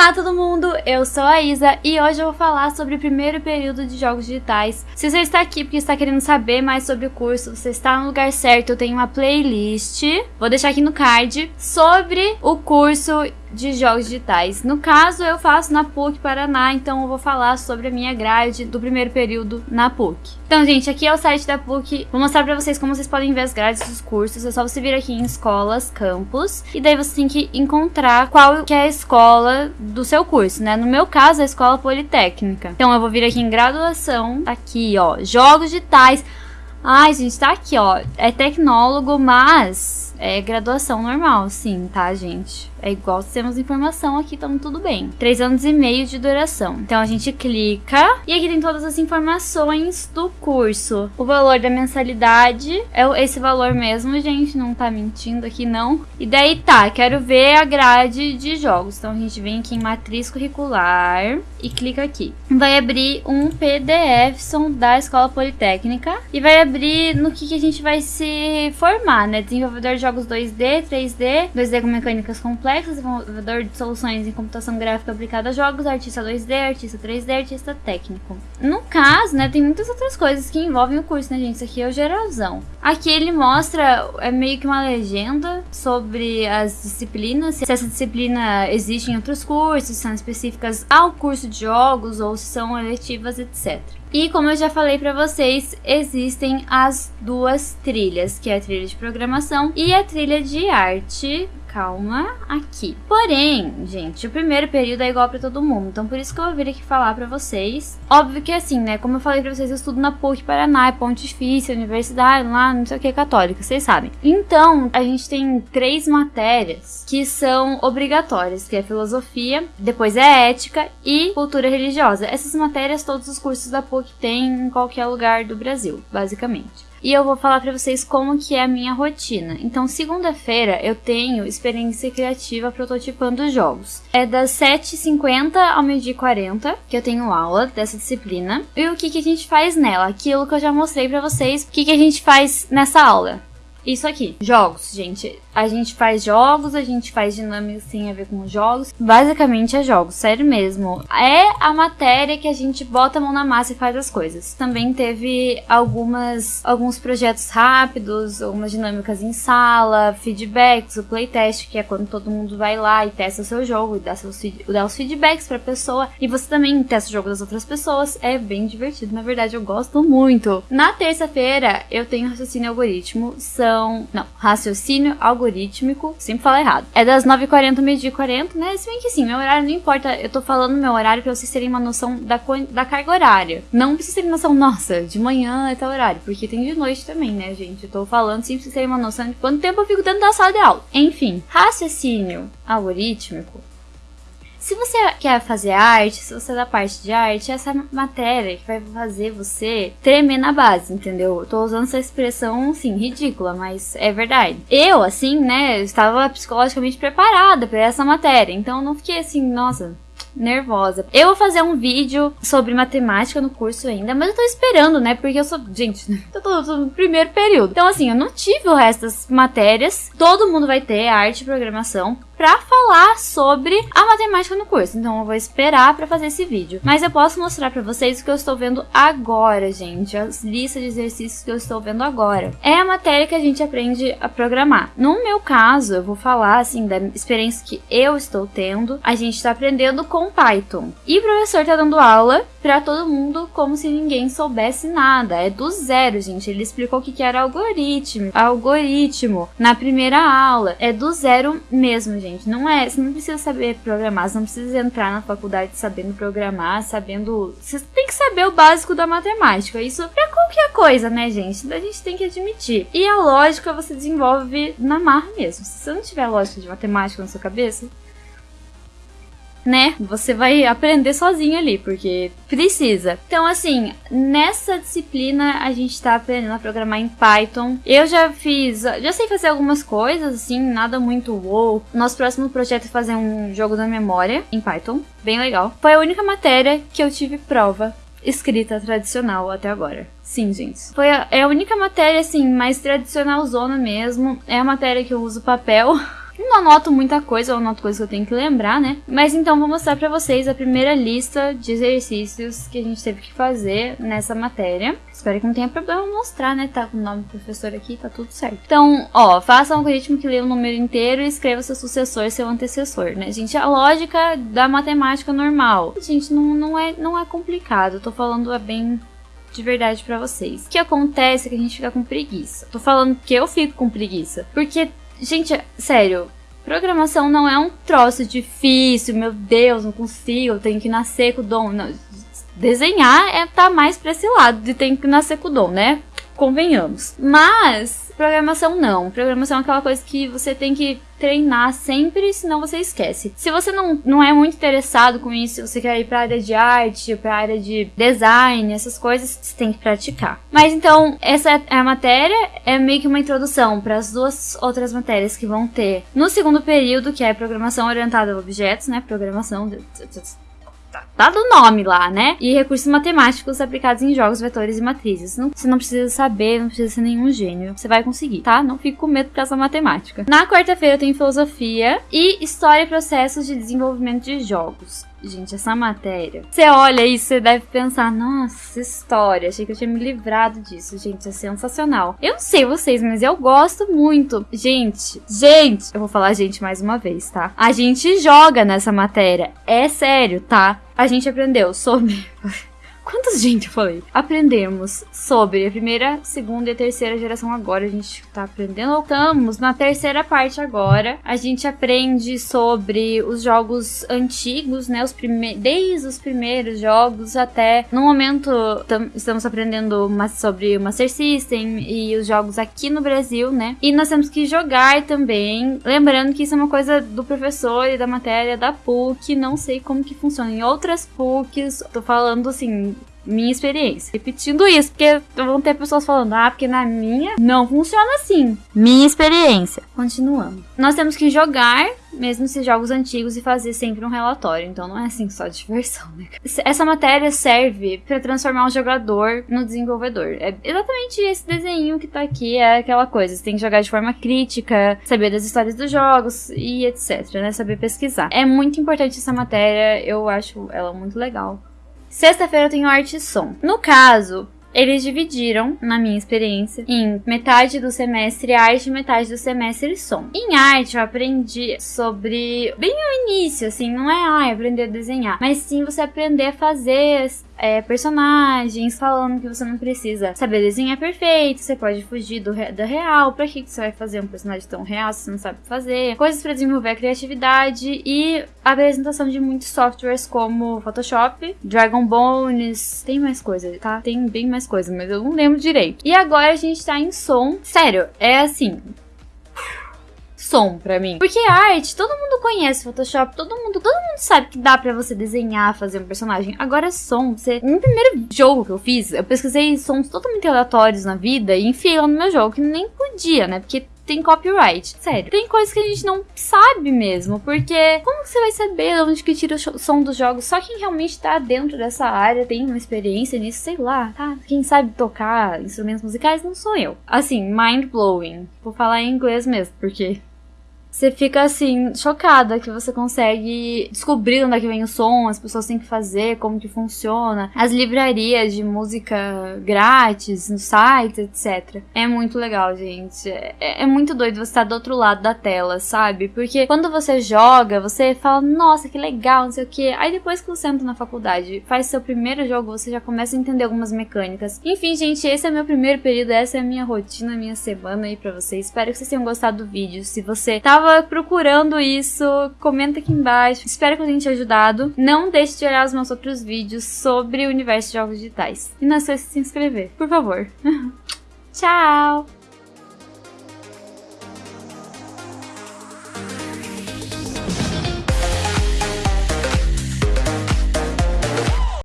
Olá todo mundo, eu sou a Isa e hoje eu vou falar sobre o primeiro período de jogos digitais. Se você está aqui porque está querendo saber mais sobre o curso, você está no lugar certo, eu tenho uma playlist, vou deixar aqui no card, sobre o curso de jogos digitais. No caso, eu faço na PUC Paraná, então eu vou falar sobre a minha grade do primeiro período na PUC. Então, gente, aqui é o site da PUC. Vou mostrar pra vocês como vocês podem ver as grades dos cursos. É só você vir aqui em escolas, campus, e daí você tem que encontrar qual que é a escola do seu curso, né? No meu caso, é a escola politécnica. Então, eu vou vir aqui em graduação, tá aqui, ó, jogos digitais. Ai, gente, tá aqui, ó. É tecnólogo, mas é graduação normal, sim, tá, gente? É igual temos informação aqui, então tudo bem. Três anos e meio de duração. Então a gente clica e aqui tem todas as informações do curso. O valor da mensalidade é esse valor mesmo, gente. Não tá mentindo aqui, não. E daí tá, quero ver a grade de jogos. Então a gente vem aqui em matriz curricular e clica aqui. Vai abrir um PDF da Escola Politécnica e vai abrir no que, que a gente vai se formar, né? Desenvolvedor de jogos 2D, 3D, 2D com mecânicas complexas complexo, desenvolvedor de soluções em computação gráfica aplicada a jogos, artista 2D, artista 3D, artista técnico. No caso, né, tem muitas outras coisas que envolvem o curso, né, gente? Isso aqui é o geralzão. Aqui ele mostra, é meio que uma legenda sobre as disciplinas, se essa disciplina existe em outros cursos, são específicas ao curso de jogos ou se são eletivas, etc. E como eu já falei para vocês, existem as duas trilhas, que é a trilha de programação e a trilha de arte calma aqui. Porém, gente, o primeiro período é igual para todo mundo, então por isso que eu vou vir aqui falar para vocês. Óbvio que assim, né, como eu falei para vocês, eu estudo na PUC Paraná, é Pontifícia, Universidade, lá, não sei o que, católica, vocês sabem. Então, a gente tem três matérias que são obrigatórias, que é filosofia, depois é ética e cultura religiosa. Essas matérias todos os cursos da PUC têm em qualquer lugar do Brasil, basicamente e eu vou falar para vocês como que é a minha rotina. Então, segunda-feira eu tenho experiência criativa prototipando jogos. É das 7h50 ao meio-dia 40 que eu tenho aula dessa disciplina. E o que, que a gente faz nela? Aquilo que eu já mostrei para vocês. O que, que a gente faz nessa aula? Isso aqui, jogos, gente. A gente faz jogos, a gente faz dinâmicas que tem a ver com jogos. Basicamente é jogos, sério mesmo. É a matéria que a gente bota a mão na massa e faz as coisas. Também teve algumas alguns projetos rápidos, algumas dinâmicas em sala, feedbacks, o playtest, que é quando todo mundo vai lá e testa o seu jogo e dá, seus, dá os feedbacks pra pessoa. E você também testa o jogo das outras pessoas. É bem divertido, na verdade eu gosto muito. Na terça-feira eu tenho raciocínio algoritmo. São são. Não, raciocínio algorítmico. Sempre falo errado. É das 9h40 ao meio-dia 40, né? Se bem que sim, meu horário não importa. Eu tô falando meu horário pra vocês terem uma noção da, da carga horária. Não precisa terem noção, nossa, de manhã é tal horário. Porque tem de noite também, né, gente? Eu tô falando sim pra vocês terem uma noção de quanto tempo eu fico dentro da sala de aula. Enfim, raciocínio algorítmico se você quer fazer arte, se você é da parte de arte, essa matéria que vai fazer você tremer na base, entendeu? tô usando essa expressão, assim, ridícula, mas é verdade. Eu, assim, né, estava psicologicamente preparada para essa matéria, então eu não fiquei assim, nossa, nervosa. Eu vou fazer um vídeo sobre matemática no curso ainda, mas eu tô esperando, né? Porque eu sou. Gente, eu tô, tô, no primeiro período. Então, assim, eu não tive o resto das matérias. Todo mundo vai ter arte e programação para falar sobre a matemática no curso. Então eu vou esperar para fazer esse vídeo. Mas eu posso mostrar para vocês o que eu estou vendo agora, gente. As listas de exercícios que eu estou vendo agora. É a matéria que a gente aprende a programar. No meu caso, eu vou falar assim da experiência que eu estou tendo. A gente está aprendendo com Python. E o professor está dando aula para todo mundo como se ninguém soubesse nada. É do zero, gente. Ele explicou o que era algoritmo, algoritmo na primeira aula. É do zero mesmo, gente gente. Não é, você não precisa saber programar, você não precisa entrar na faculdade sabendo programar, sabendo. Você tem que saber o básico da matemática. Isso é qualquer coisa, né, gente? A gente tem que admitir. E a lógica você desenvolve na marra mesmo. Se você não tiver lógica de matemática na sua cabeça, né? Você vai aprender sozinho ali, porque precisa. Então, assim, nessa disciplina a gente tá aprendendo a programar em Python. Eu já fiz, já sei fazer algumas coisas, assim, nada muito wow. Nosso próximo projeto é fazer um jogo da memória em Python, bem legal. Foi a única matéria que eu tive prova escrita tradicional até agora. Sim, gente. Foi a, é a única matéria, assim, mais tradicional zona mesmo. É a matéria que eu uso papel. Não anoto muita coisa, eu anoto coisas que eu tenho que lembrar, né? Mas então vou mostrar pra vocês a primeira lista de exercícios que a gente teve que fazer nessa matéria. Espero que não tenha problema mostrar, né? Tá com o nome do professor aqui, tá tudo certo. Então, ó, faça um algoritmo que lê o número inteiro e escreva seu sucessor, seu antecessor, né? Gente, a lógica da matemática normal. Gente, não, não, é, não é complicado. Eu tô falando é bem de verdade para vocês. O que acontece é que a gente fica com preguiça. Tô falando que eu fico com preguiça. Porque, gente, sério, programação não é um troço difícil, meu Deus, não consigo, tenho que nascer com o dom. Não, desenhar é tá mais pra esse lado de tem que nascer com o dom, né? Convenhamos. Mas programação não. Programação é aquela coisa que você tem que treinar sempre, senão você esquece. Se você não, não é muito interessado com isso, se você quer ir para área de arte, para área de design, essas coisas, você tem que praticar. Mas então, essa é a matéria, é meio que uma introdução para as duas outras matérias que vão ter no segundo período, que é programação orientada a objetos, né? Programação tá, do nome lá, né? E recursos matemáticos aplicados em jogos, vetores e matrizes. Não, você não precisa saber, não precisa ser nenhum gênio. Você vai conseguir, tá? Não fique com medo por causa da matemática. Na quarta-feira eu tenho filosofia e história e processos de desenvolvimento de jogos. Gente, essa matéria. Você olha isso, você deve pensar, nossa, história. Achei que eu tinha me livrado disso. Gente, é sensacional. Eu não sei vocês, mas eu gosto muito. Gente, gente, eu vou falar gente mais uma vez, tá? A gente joga nessa matéria. É sério, tá? A gente aprendeu sobre. Quantas gente eu falei? Aprendemos sobre a primeira, segunda e terceira geração agora. A gente tá aprendendo. Estamos na terceira parte agora. A gente aprende sobre os jogos antigos, né? Os prime desde os primeiros jogos até. No momento, estamos aprendendo sobre o Master System e os jogos aqui no Brasil, né? E nós temos que jogar também. Lembrando que isso é uma coisa do professor e da matéria da PUC. Não sei como que funciona em outras PUCs. Tô falando assim minha experiência. Repetindo isso, porque vão ter pessoas falando, ah, porque na minha não funciona assim. Minha experiência. Continuando. Nós temos que jogar, mesmo esses jogos antigos, e fazer sempre um relatório. Então não é assim só diversão, né? Essa matéria serve para transformar o jogador no desenvolvedor. É exatamente esse desenho que tá aqui, é aquela coisa. Você tem que jogar de forma crítica, saber das histórias dos jogos e etc, né? Saber pesquisar. É muito importante essa matéria, eu acho ela muito legal. Sexta-feira eu tenho arte e som. No caso, eles dividiram, na minha experiência, em metade do semestre arte e metade do semestre som. Em arte eu aprendi sobre bem o início, assim, não é ah, aprender a desenhar, mas sim você aprender a fazer é, personagens, falando que você não precisa saber desenhar perfeito, você pode fugir do, da real. Pra que, que você vai fazer um personagem tão real se você não sabe fazer? Coisas para desenvolver a criatividade e a apresentação de muitos softwares como Photoshop, Dragon Bones, tem mais coisa, tá? Tem bem mais coisa, mas eu não lembro direito. E agora a gente tá em som. Sério, é assim, som para mim. Porque arte, todo mundo conhece Photoshop, todo mundo, todo mundo sabe que dá para você desenhar, fazer um personagem. Agora som, você, no primeiro jogo que eu fiz, eu pesquisei sons totalmente aleatórios na vida e enfiei lá no meu jogo que nem podia, né? Porque tem copyright. Sério. Tem coisas que a gente não sabe mesmo, porque como você vai saber de onde que tira o som dos jogos? Só quem realmente tá dentro dessa área tem uma experiência nisso, sei lá, tá? Quem sabe tocar instrumentos musicais não sou eu. Assim, mind blowing. Vou falar em inglês mesmo, porque você fica assim, chocada que você consegue descobrir onde é que vem o som, as pessoas têm que fazer, como que funciona, as livrarias de música grátis no site, etc. É muito legal, gente. É, é muito doido você estar do outro lado da tela, sabe? Porque quando você joga, você fala, nossa, que legal, não sei o que. Aí depois que você entra na faculdade, faz seu primeiro jogo, você já começa a entender algumas mecânicas. Enfim, gente, esse é meu primeiro período, essa é a minha rotina, a minha semana aí pra vocês. Espero que vocês tenham gostado do vídeo. Se você tava tava procurando isso, comenta aqui embaixo. Espero que eu tenha te ajudado. Não deixe de olhar os meus outros vídeos sobre o universo de jogos digitais. E não esqueça de se inscrever, por favor. Tchau!